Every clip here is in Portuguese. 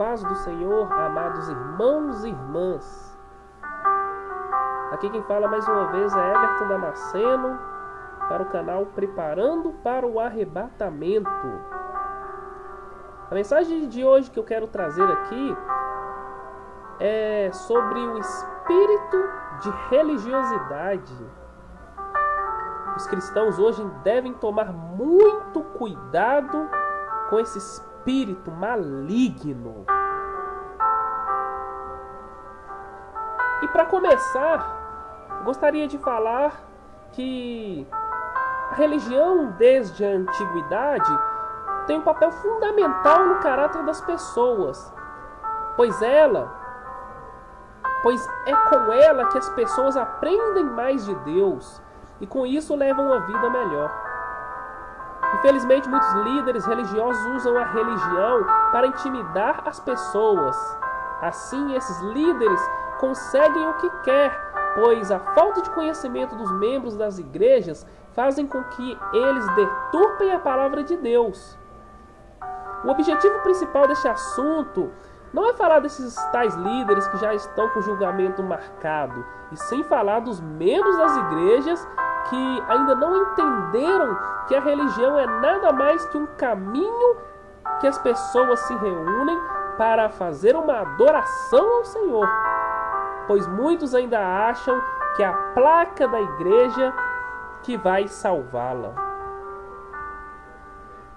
paz do Senhor, amados irmãos e irmãs. Aqui quem fala mais uma vez é Everton Damasceno para o canal Preparando para o Arrebatamento. A mensagem de hoje que eu quero trazer aqui é sobre o espírito de religiosidade. Os cristãos hoje devem tomar muito cuidado com esse espírito espírito maligno. E para começar, gostaria de falar que a religião desde a antiguidade tem um papel fundamental no caráter das pessoas, pois ela pois é com ela que as pessoas aprendem mais de Deus e com isso levam uma vida melhor. Infelizmente, muitos líderes religiosos usam a religião para intimidar as pessoas. Assim, esses líderes conseguem o que quer, pois a falta de conhecimento dos membros das igrejas fazem com que eles deturpem a palavra de Deus. O objetivo principal deste assunto não é falar desses tais líderes que já estão com julgamento marcado, e sim falar dos membros das igrejas que ainda não entenderam que a religião é nada mais que um caminho que as pessoas se reúnem para fazer uma adoração ao Senhor. Pois muitos ainda acham que é a placa da igreja que vai salvá-la.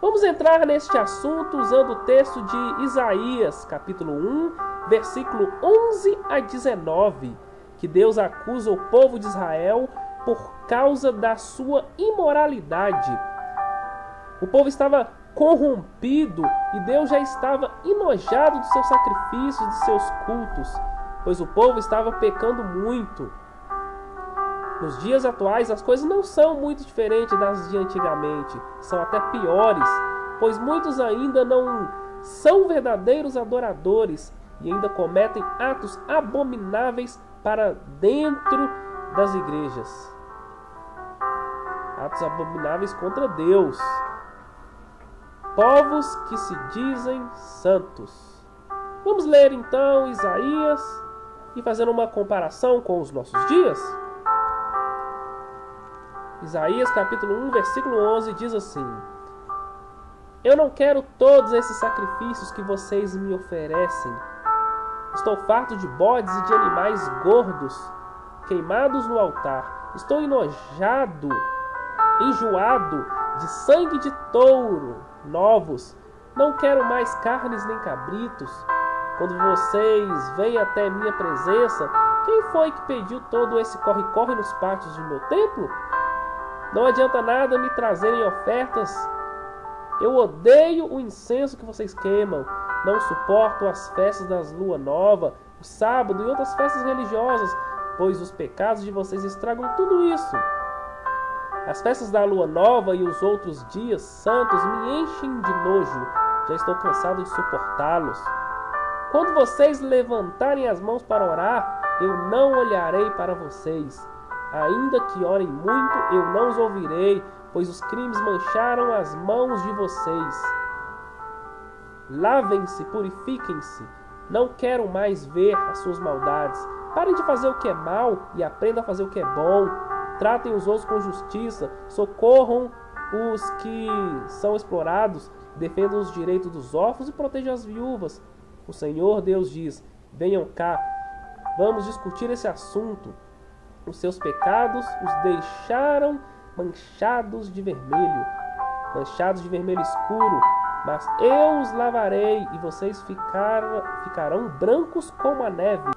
Vamos entrar neste assunto usando o texto de Isaías, capítulo 1, versículo 11 a 19, que Deus acusa o povo de Israel por causa da sua imoralidade. O povo estava corrompido e Deus já estava enojado dos seus sacrifícios, de seus cultos, pois o povo estava pecando muito. Nos dias atuais, as coisas não são muito diferentes das de antigamente, são até piores, pois muitos ainda não são verdadeiros adoradores e ainda cometem atos abomináveis para dentro das igrejas. Atos abomináveis contra Deus. Povos que se dizem santos. Vamos ler então Isaías e fazer uma comparação com os nossos dias? Isaías capítulo 1, versículo 11 diz assim: Eu não quero todos esses sacrifícios que vocês me oferecem. Estou farto de bodes e de animais gordos queimados no altar. Estou enojado, enjoado de sangue de touro novos. Não quero mais carnes nem cabritos. Quando vocês vêm até minha presença, quem foi que pediu todo esse corre-corre nos pátios de meu templo? Não adianta nada me trazerem ofertas. Eu odeio o incenso que vocês queimam. Não suporto as festas das lua nova, o sábado e outras festas religiosas pois os pecados de vocês estragam tudo isso. As festas da lua nova e os outros dias santos me enchem de nojo, já estou cansado de suportá-los. Quando vocês levantarem as mãos para orar, eu não olharei para vocês. Ainda que orem muito, eu não os ouvirei, pois os crimes mancharam as mãos de vocês. Lavem-se, purifiquem-se. Não quero mais ver as suas maldades. Parem de fazer o que é mal e aprendam a fazer o que é bom. Tratem os outros com justiça, socorram os que são explorados, defendam os direitos dos órfãos e protejam as viúvas. O Senhor Deus diz: Venham cá, vamos discutir esse assunto. Os seus pecados os deixaram manchados de vermelho, manchados de vermelho escuro, mas eu os lavarei e vocês ficar, ficarão brancos como a neve.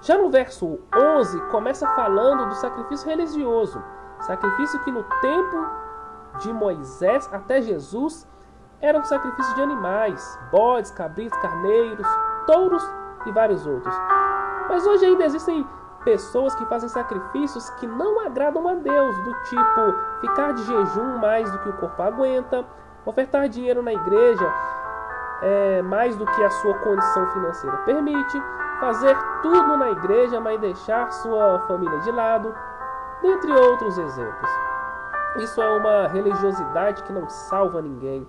Já no verso 11, começa falando do sacrifício religioso, sacrifício que no tempo de Moisés até Jesus era um sacrifício de animais, bodes, cabritos, carneiros, touros e vários outros. Mas hoje ainda existem pessoas que fazem sacrifícios que não agradam a Deus, do tipo ficar de jejum mais do que o corpo aguenta, ofertar dinheiro na igreja é, mais do que a sua condição financeira permite, fazer tudo na igreja, mas deixar sua família de lado, dentre outros exemplos. Isso é uma religiosidade que não salva ninguém.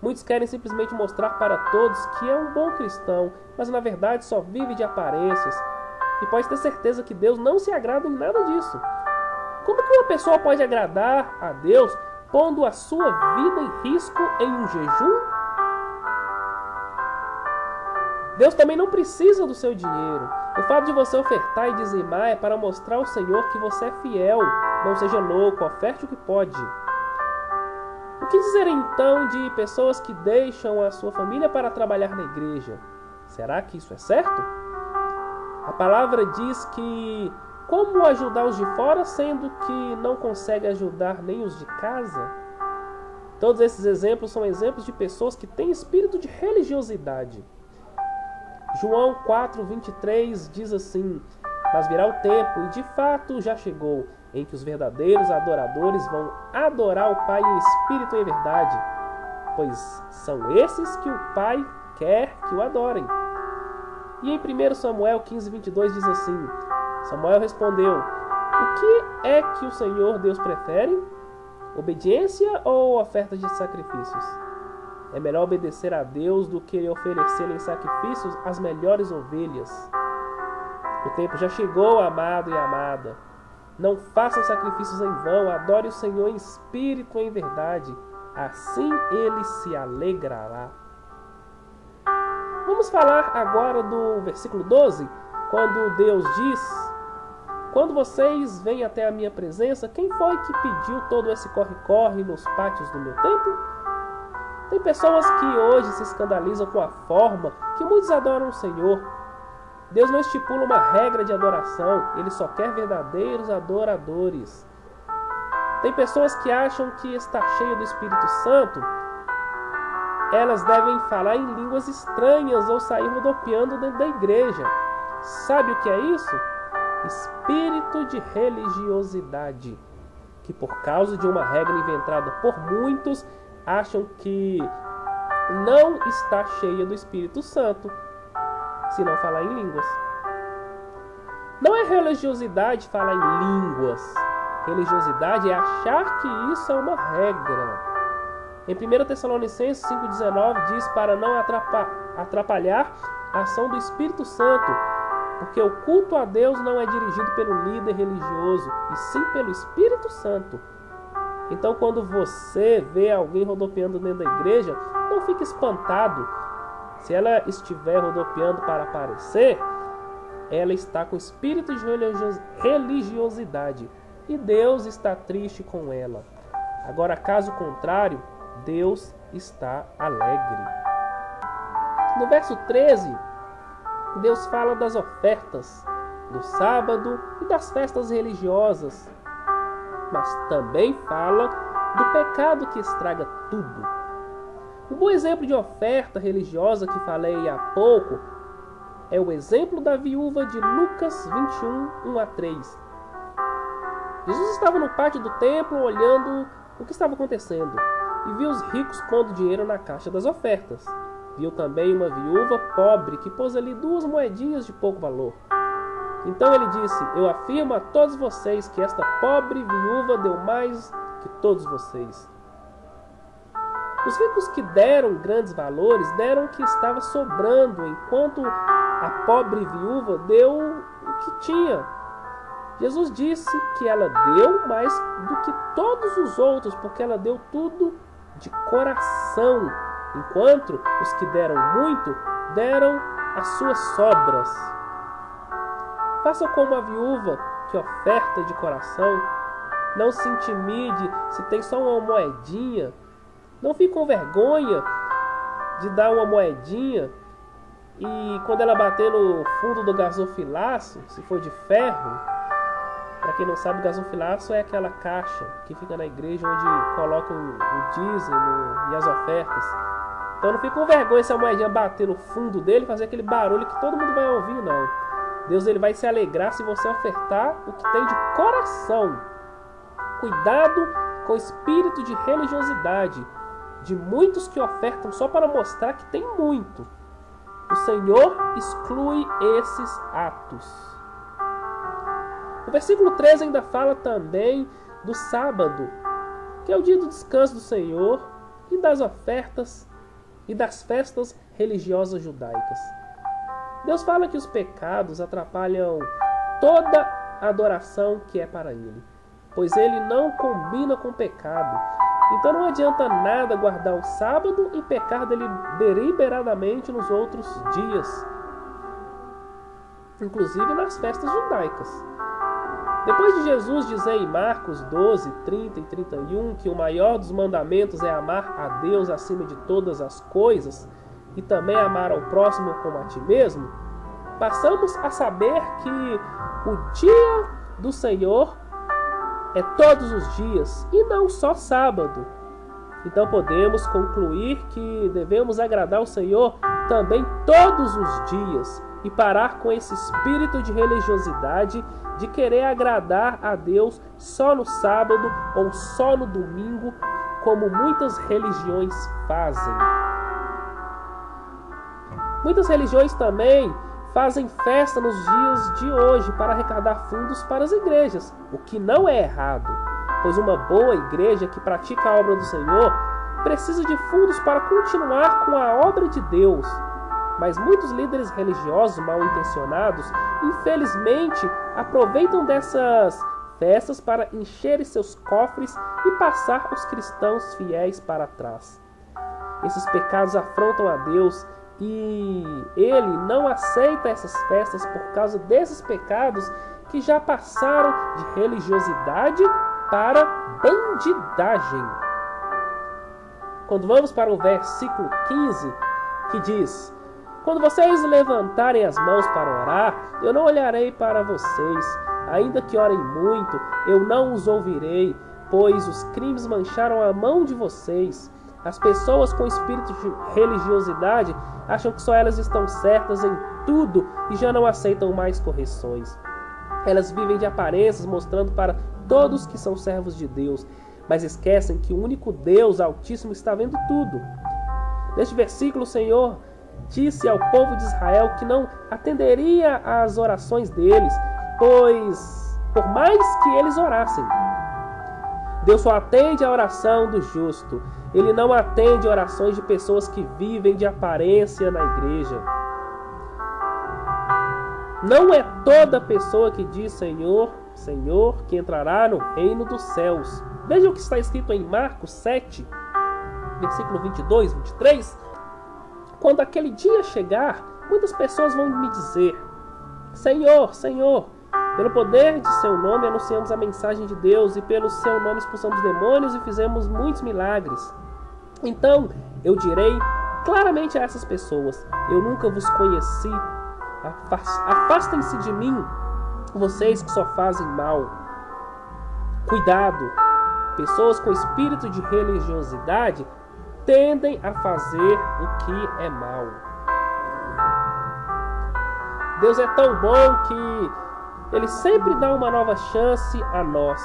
Muitos querem simplesmente mostrar para todos que é um bom cristão, mas na verdade só vive de aparências. E pode ter certeza que Deus não se agrada em nada disso. Como que uma pessoa pode agradar a Deus pondo a sua vida em risco em um jejum? Deus também não precisa do seu dinheiro. O fato de você ofertar e dizimar é para mostrar ao Senhor que você é fiel. Não seja louco, oferte o que pode. O que dizer então de pessoas que deixam a sua família para trabalhar na igreja? Será que isso é certo? A palavra diz que como ajudar os de fora, sendo que não consegue ajudar nem os de casa? Todos esses exemplos são exemplos de pessoas que têm espírito de religiosidade. João 4:23 diz assim: Mas virá o tempo, e de fato já chegou, em que os verdadeiros adoradores vão adorar o Pai em espírito e em verdade, pois são esses que o Pai quer que o adorem. E em 1 Samuel 15:22 diz assim: Samuel respondeu: O que é que o Senhor Deus prefere? Obediência ou oferta de sacrifícios? É melhor obedecer a Deus do que oferecer em sacrifícios as melhores ovelhas. O tempo já chegou, amado e amada. Não façam sacrifícios em vão, adore o Senhor em espírito e em verdade. Assim ele se alegrará. Vamos falar agora do versículo 12, quando Deus diz quando vocês vêm até a minha presença, quem foi que pediu todo esse corre-corre nos pátios do meu templo? Tem pessoas que hoje se escandalizam com a forma que muitos adoram o Senhor. Deus não estipula uma regra de adoração, ele só quer verdadeiros adoradores. Tem pessoas que acham que está cheio do Espírito Santo, elas devem falar em línguas estranhas ou sair rodopiando dentro da igreja. Sabe o que é isso? Espírito de religiosidade, que por causa de uma regra inventada por muitos, acham que não está cheia do Espírito Santo, se não falar em línguas. Não é religiosidade falar em línguas. Religiosidade é achar que isso é uma regra. Em 1 Tessalonicenses 5,19 diz para não atrapalhar a ação do Espírito Santo, porque o culto a Deus não é dirigido pelo líder religioso, e sim pelo Espírito Santo. Então, quando você vê alguém rodopiando dentro da igreja, não fique espantado. Se ela estiver rodopiando para aparecer, ela está com espírito de religiosidade e Deus está triste com ela. Agora, caso contrário, Deus está alegre. No verso 13, Deus fala das ofertas, do sábado e das festas religiosas, mas também fala do pecado que estraga tudo. Um bom exemplo de oferta religiosa que falei há pouco é o exemplo da viúva de Lucas 21, 1 a 3. Jesus estava no pátio do templo olhando o que estava acontecendo e viu os ricos pondo dinheiro na caixa das ofertas. Viu também uma viúva pobre que pôs ali duas moedinhas de pouco valor. Então ele disse: Eu afirmo a todos vocês que esta pobre viúva deu mais que todos vocês. Os ricos que deram grandes valores deram o que estava sobrando, enquanto a pobre viúva deu o que tinha. Jesus disse que ela deu mais do que todos os outros, porque ela deu tudo de coração enquanto os que deram muito deram as suas sobras. Faça como a viúva que oferta de coração. Não se intimide se tem só uma moedinha. Não fique com vergonha de dar uma moedinha e quando ela bater no fundo do gasofilaço, se for de ferro, para quem não sabe, gasofilaço é aquela caixa que fica na igreja onde colocam o dízimo e as ofertas. Então não fica com vergonha se a moedinha bater no fundo dele fazer aquele barulho que todo mundo vai ouvir, não. Deus ele vai se alegrar se você ofertar o que tem de coração. Cuidado com o espírito de religiosidade de muitos que ofertam só para mostrar que tem muito. O Senhor exclui esses atos. O versículo 13 ainda fala também do sábado, que é o dia do descanso do Senhor, e das ofertas e das festas religiosas judaicas. Deus fala que os pecados atrapalham toda adoração que é para Ele, pois Ele não combina com pecado. Então não adianta nada guardar o sábado e pecar deliberadamente nos outros dias, inclusive nas festas judaicas. Depois de Jesus dizer em Marcos 12, 30 e 31 que o maior dos mandamentos é amar a Deus acima de todas as coisas e também amar ao próximo como a ti mesmo, passamos a saber que o dia do Senhor é todos os dias e não só sábado. Então podemos concluir que devemos agradar o Senhor também todos os dias e parar com esse espírito de religiosidade de querer agradar a Deus só no sábado ou só no domingo, como muitas religiões fazem. Muitas religiões também fazem festa nos dias de hoje para arrecadar fundos para as igrejas, o que não é errado, pois uma boa igreja que pratica a obra do Senhor precisa de fundos para continuar com a obra de Deus. Mas muitos líderes religiosos mal intencionados, infelizmente, aproveitam dessas festas para encher seus cofres e passar os cristãos fiéis para trás. Esses pecados afrontam a Deus e ele não aceita essas festas por causa desses pecados que já passaram de religiosidade para bandidagem. Quando vamos para o versículo 15, que diz: Quando vocês levantarem as mãos para orar, eu não olharei para vocês, ainda que orem muito, eu não os ouvirei, pois os crimes mancharam a mão de vocês. As pessoas com espírito de religiosidade acham que só elas estão certas em tudo e já não aceitam mais correções. Elas vivem de aparências, mostrando para todos que são servos de Deus, mas esquecem que o único Deus Altíssimo está vendo tudo. Neste versículo, o Senhor disse ao povo de Israel que não atenderia às orações deles, pois por mais que eles orassem, Deus só atende a oração do justo. Ele não atende orações de pessoas que vivem de aparência na igreja. Não é toda pessoa que diz Senhor, Senhor, que entrará no reino dos céus. Veja o que está escrito em Marcos 7, versículo 22, 23. Quando aquele dia chegar, muitas pessoas vão me dizer: Senhor, Senhor, pelo poder de seu nome anunciamos a mensagem de Deus e pelo seu nome expulsamos demônios e fizemos muitos milagres. Então eu direi claramente a essas pessoas: Eu nunca vos conheci. Afastem-se de mim, vocês que só fazem mal. Cuidado! Pessoas com espírito de religiosidade tendem a fazer o que é mal. Deus é tão bom que ele sempre dá uma nova chance a nós.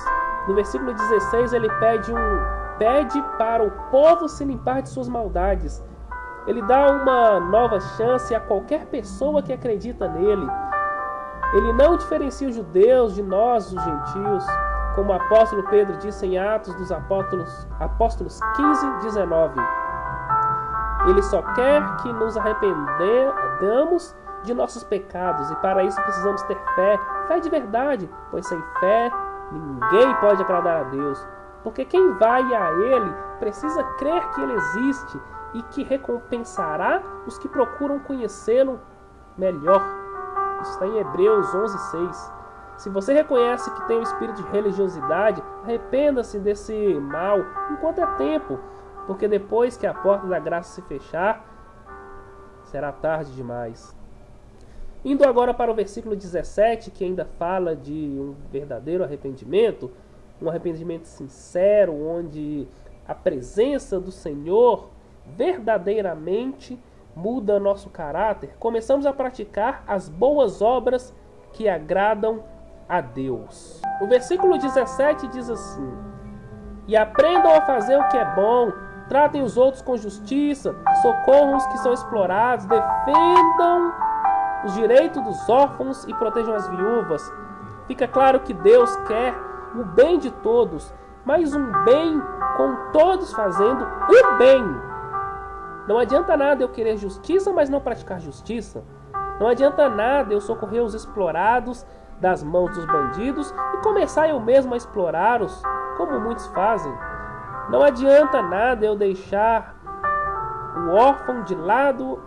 No versículo 16, ele pede um pede para o povo se limpar de suas maldades. Ele dá uma nova chance a qualquer pessoa que acredita nele. Ele não diferencia os judeus de nós, os gentios, como o apóstolo Pedro disse em Atos dos Apóstolos, Apóstolos 15, 19. Ele só quer que nos arrependamos de nossos pecados e para isso precisamos ter fé, fé de verdade, pois sem fé ninguém pode agradar a Deus. Porque quem vai a Ele precisa crer que Ele existe e que recompensará os que procuram conhecê-lo melhor. Isso está em Hebreus 11:6. Se você reconhece que tem um espírito de religiosidade, arrependa-se desse mal enquanto é tempo, porque depois que a porta da graça se fechar, será tarde demais. Indo agora para o versículo 17, que ainda fala de um verdadeiro arrependimento, um arrependimento sincero, onde a presença do Senhor verdadeiramente muda nosso caráter, começamos a praticar as boas obras que agradam a Deus. O versículo 17 diz assim: E aprendam a fazer o que é bom, tratem os outros com justiça, socorram os que são explorados, defendam os direitos dos órfãos e protejam as viúvas. Fica claro que Deus quer o bem de todos, mas um bem com todos fazendo o bem. Não adianta nada eu querer justiça, mas não praticar justiça. Não adianta nada eu socorrer os explorados das mãos dos bandidos e começar eu mesmo a explorá-los, como muitos fazem. Não adianta nada eu deixar o órfão de lado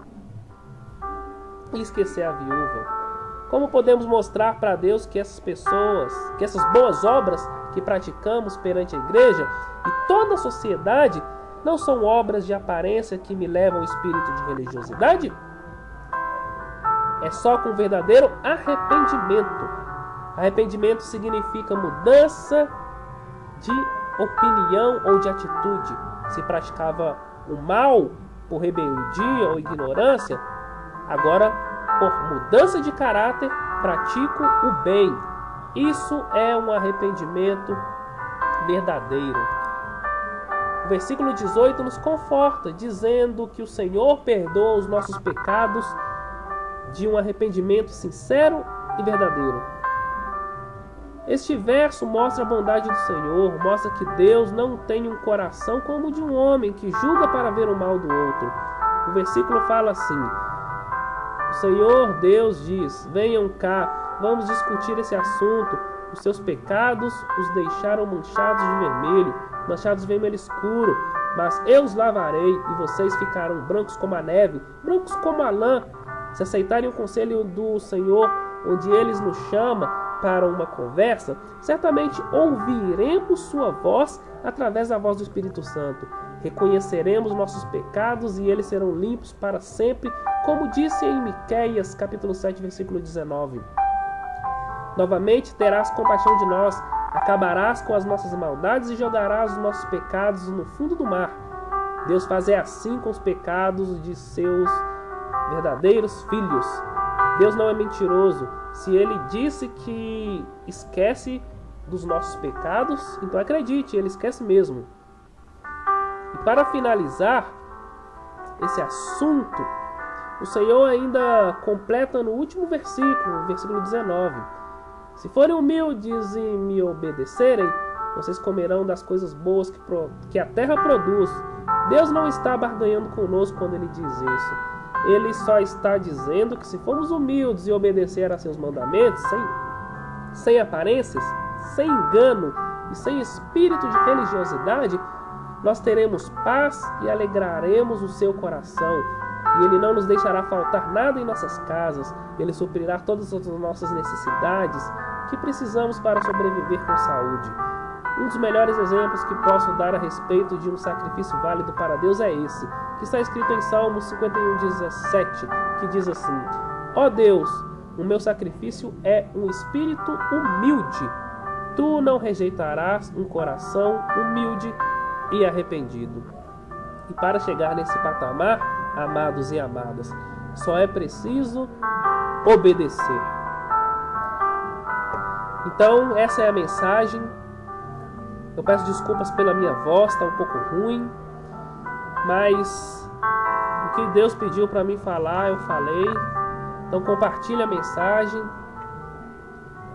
e esquecer a viúva. Como podemos mostrar para Deus que essas pessoas, que essas boas obras que praticamos perante a igreja e toda a sociedade não são obras de aparência que me levam ao espírito de religiosidade? É só com verdadeiro arrependimento. Arrependimento significa mudança de opinião ou de atitude. Se praticava o mal por rebeldia ou ignorância, agora por mudança de caráter pratico o bem. Isso é um arrependimento verdadeiro. O versículo 18 nos conforta, dizendo que o Senhor perdoa os nossos pecados de um arrependimento sincero e verdadeiro. Este verso mostra a bondade do Senhor, mostra que Deus não tem um coração como o de um homem que julga para ver o mal do outro. O versículo fala assim: O Senhor Deus diz: Venham cá, vamos discutir esse assunto. Os seus pecados os deixaram manchados de vermelho, manchados de vermelho escuro. Mas eu os lavarei e vocês ficarão brancos como a neve, brancos como a lã. Se aceitarem o conselho do Senhor, onde eles nos chama para uma conversa, certamente ouviremos sua voz através da voz do Espírito Santo. Reconheceremos nossos pecados e eles serão limpos para sempre, como disse em Miqueias, capítulo 7, versículo 19. Novamente terás compaixão de nós, acabarás com as nossas maldades e jogarás os nossos pecados no fundo do mar. Deus faz assim com os pecados de seus verdadeiros filhos. Deus não é mentiroso. Se ele disse que esquece dos nossos pecados, então acredite, ele esquece mesmo. E para finalizar esse assunto, o Senhor ainda completa no último versículo, versículo 19: Se forem humildes e me obedecerem, vocês comerão das coisas boas que, que a terra produz. Deus não está barganhando conosco quando ele diz isso. Ele só está dizendo que se formos humildes e obedecer a seus mandamentos, sem, sem aparências, sem engano e sem espírito de religiosidade, nós teremos paz e alegraremos o seu coração. E Ele não nos deixará faltar nada em nossas casas. Ele suprirá todas as nossas necessidades que precisamos para sobreviver com saúde. Um dos melhores exemplos que posso dar a respeito de um sacrifício válido para Deus é esse, que está escrito em Salmos 51, 17, que diz assim: Ó oh Deus, o meu sacrifício é um espírito humilde. Tu não rejeitarás um coração humilde e arrependido. E para chegar nesse patamar, amados e amadas, só é preciso obedecer. Então, essa é a mensagem eu peço desculpas pela minha voz, está um pouco ruim, mas o que Deus pediu para mim falar, eu falei. Então compartilhe a mensagem.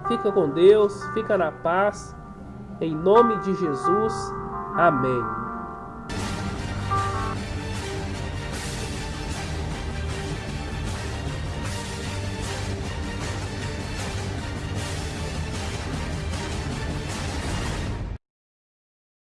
Fica com Deus, fica na paz. Em nome de Jesus. Amém.